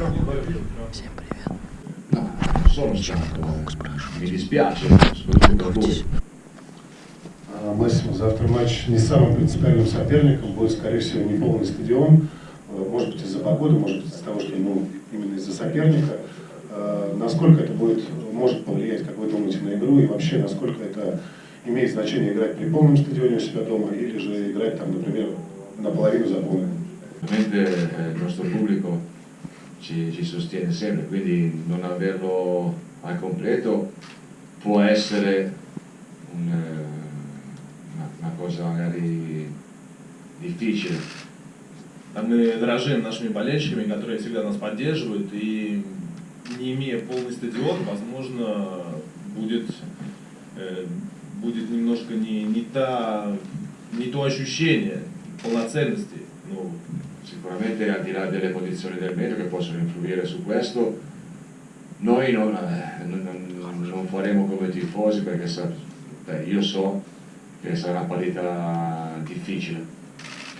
Всем привет. Voi. А, Массимо, завтра матч не с самым принципиальным соперником, будет, скорее всего, не полный стадион, Э, может быть из-за погоды, может быть из-за того, что ну, именно из-за соперника. Э, Насколько это будет, может повлиять, как вы думаете, на игру, и вообще, насколько это имеет значение играть при полном стадионе у себя дома, или же играть там, например, наполовину заполненным? Eh, il nostro pubblico ci, ci sostiene sempre, quindi non averlo al completo può essere un, eh, una, una cosa magari difficile. Мы дорожим нашими болельщиками, которые всегда нас поддерживают, и не имея полный стадион, возможно, будет, э, будет немножко не, не, та, не то ощущение полноценности. Ну, Sicuramente al di là delle posizioni del metro che possono influire su questo, noi non, eh, non- non- non faremo come tifosi perché sa- beh, io so che sarà una partita difficile.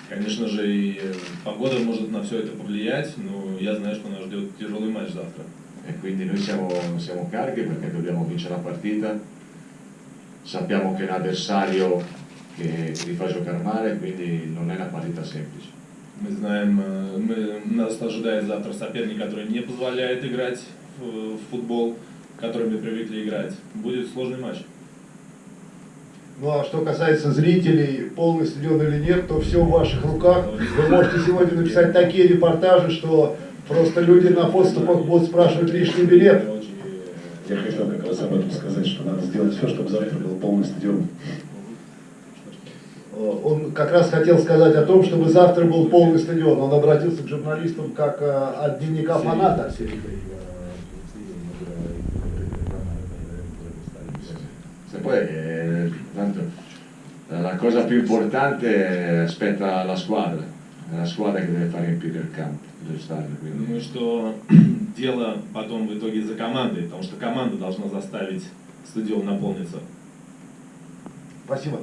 конечно же, и э, погода может на все это повлиять, но я знаю, что нас ждет тяжелый матч завтра. E quindi noi siamo, siamo carichi perché dobbiamo vincere la partita, sappiamo che è un avversario che, che vi fa giocare male, quindi non è una partita semplice. Мы знаем, э, мы, нас ожидает завтра соперник, который не позволяет играть в, в футбол, который мы привыкли играть. Будет сложный матч. Ну а что касается зрителей, полный стадион или нет, то все в ваших руках. Вы можете сегодня написать такие репортажи, что просто люди на подступах будут спрашивать лишний билет. Я хотел как раз об этом сказать, что надо сделать все, чтобы завтра был полный стадион. Э, Он как раз хотел сказать о том, чтобы завтра был полный стадион. Он обратился к журналистам как э, от дневника фаната. Se poi eh, tanto, eh, la cosa più importante aspetta la squadra, la squadra che deve far riempire il campo, lo stadio. Quindi. Думаю, что дело потом в итоге за командой, потому что команда должна заставить стадион наполниться. Спасибо.